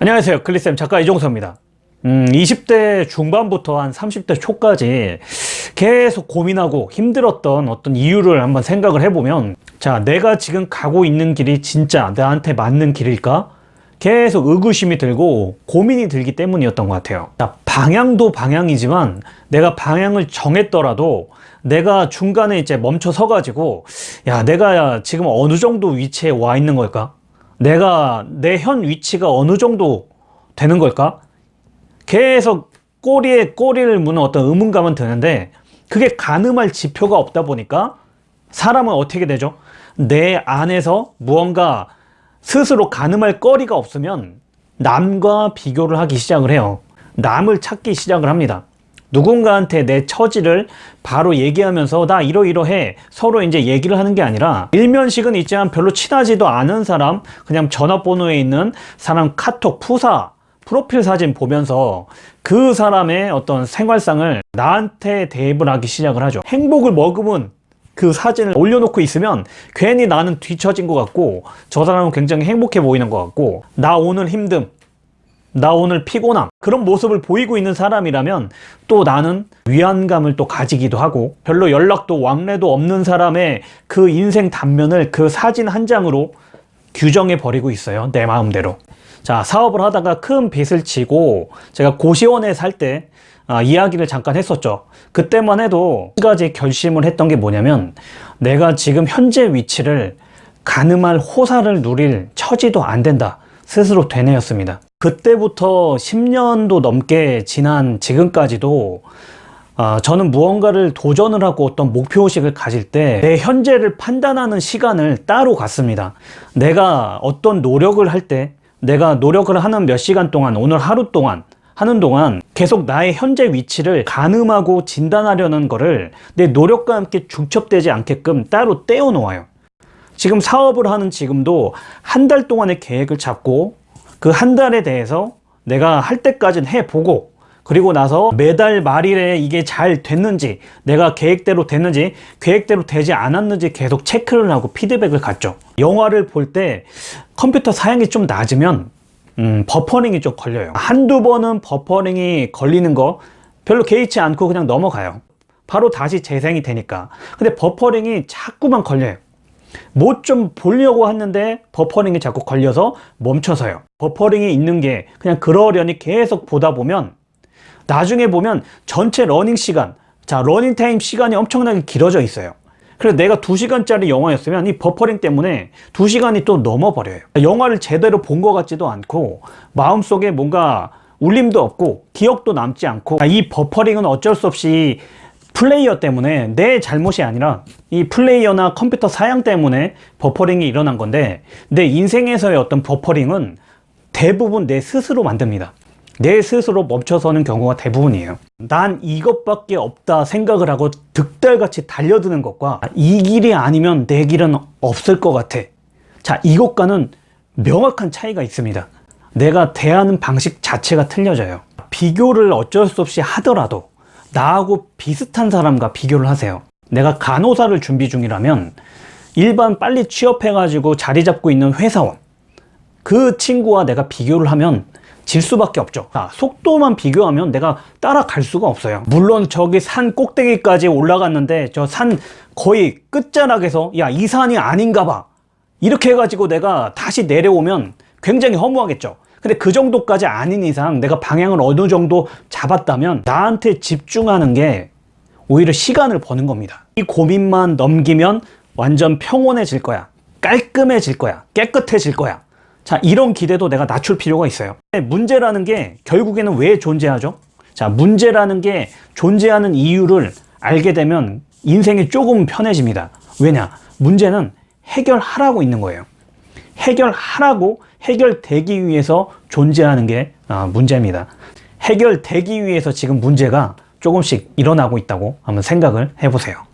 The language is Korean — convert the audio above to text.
안녕하세요 클리쌤 작가 이종서입니다 음, 20대 중반부터 한 30대 초까지 계속 고민하고 힘들었던 어떤 이유를 한번 생각을 해보면 자 내가 지금 가고 있는 길이 진짜 나한테 맞는 길일까? 계속 의구심이 들고 고민이 들기 때문이었던 것 같아요 자, 방향도 방향이지만 내가 방향을 정했더라도 내가 중간에 이제 멈춰 서 가지고 야 내가 지금 어느 정도 위치에 와 있는 걸까? 내가 내 현 위치가 어느 정도 되는 걸까? 계속 꼬리에 꼬리를 무는 어떤 의문감은 드는데 그게 가늠할 지표가 없다 보니까 사람은 어떻게 되죠? 내 안에서 무언가 스스로 가늠할 거리가 없으면 남과 비교를 하기 시작을 해요. 남을 찾기 시작을 합니다. 누군가한테 내 처지를 바로 얘기하면서 나 이러이러해. 서로 이제 얘기를 하는 게 아니라 일면식은 있지만 별로 친하지도 않은 사람 그냥 전화번호에 있는 사람 카톡 푸사 프로필 사진 보면서 그 사람의 어떤 생활상을 나한테 대입을 하기 시작을 하죠. 행복을 머금은 그 사진을 올려놓고 있으면 괜히 나는 뒤처진 것 같고 저 사람은 굉장히 행복해 보이는 것 같고 나 오늘 힘듦 나 오늘 피곤함 그런 모습을 보이고 있는 사람이라면 또 나는 위안감을 또 가지기도 하고 별로 연락도 왕래도 없는 사람의 그 인생 단면을 그 사진 한 장으로 규정해 버리고 있어요 내 마음대로. 자 사업을 하다가 큰 빚을 지고 제가 고시원에 살때 아, 이야기를 잠깐 했었죠. 그때만 해도 한 가지 결심을 했던 게 뭐냐면 내가 지금 현재 위치를 가늠할 호사를 누릴 처지도 안 된다. 스스로 되뇌었습니다 그때부터 10년도 넘게 지난 지금까지도 어, 저는 무언가를 도전을 하고 어떤 목표의식을 가질 때 내 현재를 판단하는 시간을 따로 갖습니다. 내가 어떤 노력을 할 때 내가 노력을 하는 몇 시간 동안 오늘 하루 동안 하는 동안 계속 나의 현재 위치를 가늠하고 진단하려는 거를 내 노력과 함께 중첩되지 않게끔 따로 떼어 놓아요. 지금 사업을 하는 지금도 한 달 동안의 계획을 잡고 그 한 달에 대해서 내가 할 때까지는 해보고 그리고 나서 매달 말일에 이게 잘 됐는지 내가 계획대로 됐는지 계획대로 되지 않았는지 계속 체크를 하고 피드백을 갖죠. 영화를 볼 때 컴퓨터 사양이 좀 낮으면 음, 버퍼링이 좀 걸려요. 한두 번은 버퍼링이 걸리는 거 별로 개의치 않고 그냥 넘어가요. 바로 다시 재생이 되니까. 근데 버퍼링이 자꾸만 걸려요 뭐좀 보려고 하는데 버퍼링이 자꾸 걸려서 멈춰서요. 버퍼링이 있는 게 그냥 그러려니 계속 보다 보면 나중에 보면 전체 러닝 시간 자 러닝 타임 시간이 엄청나게 길어져 있어요. 그래서 내가 2시간짜리 영화였으면 이 버퍼링 때문에 2시간이 또 넘어버려요. 영화를 제대로 본 것 같지도 않고 마음속에 뭔가 울림도 없고 기억도 남지 않고 이 버퍼링은 어쩔 수 없이 플레이어 때문에 내 잘못이 아니라 이 플레이어나 컴퓨터 사양 때문에 버퍼링이 일어난 건데 내 인생에서의 어떤 버퍼링은 대부분 내 스스로 만듭니다. 내 스스로 멈춰서는 경우가 대부분이에요. 난 이것밖에 없다 생각을 하고 득달같이 달려드는 것과 이 길이 아니면 내 길은 없을 것 같아. 자 이것과는 명확한 차이가 있습니다. 내가 대하는 방식 자체가 틀려져요. 비교를 어쩔 수 없이 하더라도 나하고 비슷한 사람과 비교를 하세요. 내가 간호사를 준비 중이라면 일반 빨리 취업해 가지고 자리 잡고 있는 회사원 그 친구와 내가 비교를 하면 질 수밖에 없죠. 자, 속도만 비교하면 내가 따라갈 수가 없어요. 물론 저기 산 꼭대기까지 올라갔는데 저 산 거의 끝자락에서 야 이 산이 아닌가 봐. 이렇게 해가지고 내가 다시 내려오면 굉장히 허무하겠죠 근데 그 정도까지 아닌 이상 내가 방향을 어느 정도 잡았다면 나한테 집중하는 게 오히려 시간을 버는 겁니다. 이 고민만 넘기면 완전 평온해질 거야. 깔끔해질 거야. 깨끗해질 거야. 자 이런 기대도 내가 낮출 필요가 있어요. 문제라는 게 결국에는 왜 존재하죠? 자 문제라는 게 존재하는 이유를 알게 되면 인생이 조금 편해집니다. 왜냐? 문제는 해결하라고 있는 거예요. 해결하라고 해결되기 위해서 존재하는 게 아, 문제입니다. 해결되기 위해서 지금 문제가 조금씩 일어나고 있다고 한번 생각을 해보세요